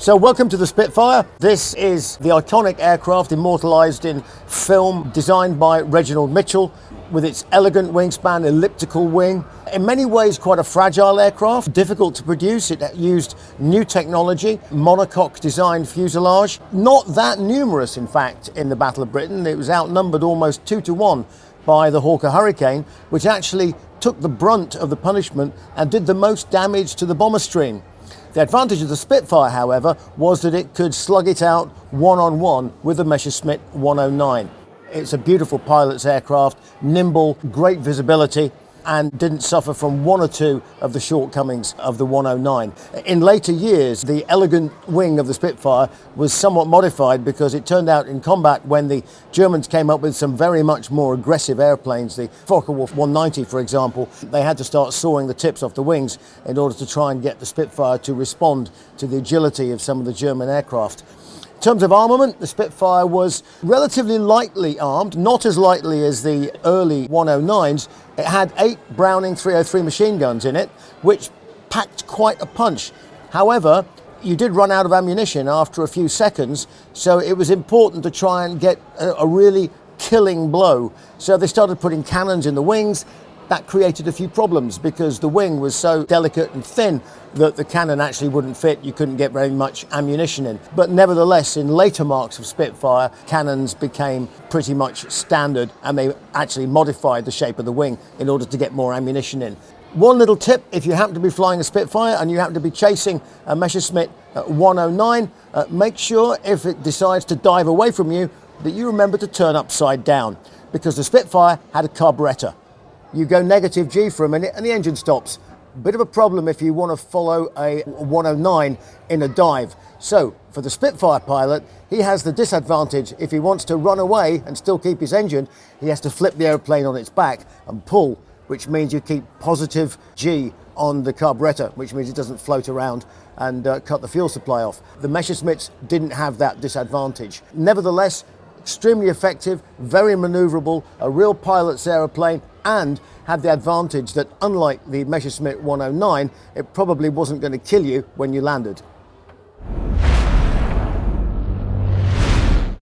So welcome to the Spitfire. This is the iconic aircraft immortalised in film designed by Reginald Mitchell with its elegant wingspan, elliptical wing. In many ways quite a fragile aircraft, difficult to produce. It used new technology, monocoque designed fuselage. Not that numerous in fact in the Battle of Britain. It was outnumbered almost two to one by the Hawker Hurricane, which actually took the brunt of the punishment and did the most damage to the bomber stream. The advantage of the Spitfire, however, was that it could slug it out one-on-one -on -one with the Messerschmitt 109. It's a beautiful pilot's aircraft, nimble, great visibility, and didn't suffer from one or two of the shortcomings of the 109. In later years, the elegant wing of the Spitfire was somewhat modified because it turned out in combat when the Germans came up with some very much more aggressive airplanes, the Focke-Wulf 190 for example, they had to start sawing the tips off the wings in order to try and get the Spitfire to respond to the agility of some of the German aircraft. In terms of armament, the Spitfire was relatively lightly armed, not as lightly as the early 109s. It had eight Browning 303 machine guns in it, which packed quite a punch. However, you did run out of ammunition after a few seconds, so it was important to try and get a, a really killing blow. So they started putting cannons in the wings, that created a few problems because the wing was so delicate and thin that the cannon actually wouldn't fit. You couldn't get very much ammunition in. But nevertheless, in later marks of Spitfire, cannons became pretty much standard and they actually modified the shape of the wing in order to get more ammunition in. One little tip, if you happen to be flying a Spitfire and you happen to be chasing a Messerschmitt 109, uh, make sure if it decides to dive away from you that you remember to turn upside down because the Spitfire had a carburettor you go negative G for a minute and the engine stops. Bit of a problem if you want to follow a 109 in a dive. So for the Spitfire pilot, he has the disadvantage if he wants to run away and still keep his engine, he has to flip the airplane on its back and pull, which means you keep positive G on the carburetor, which means it doesn't float around and uh, cut the fuel supply off. The Messerschmitts didn't have that disadvantage. Nevertheless, extremely effective, very maneuverable, a real pilot's aeroplane, and had the advantage that unlike the Messerschmitt 109, it probably wasn't going to kill you when you landed.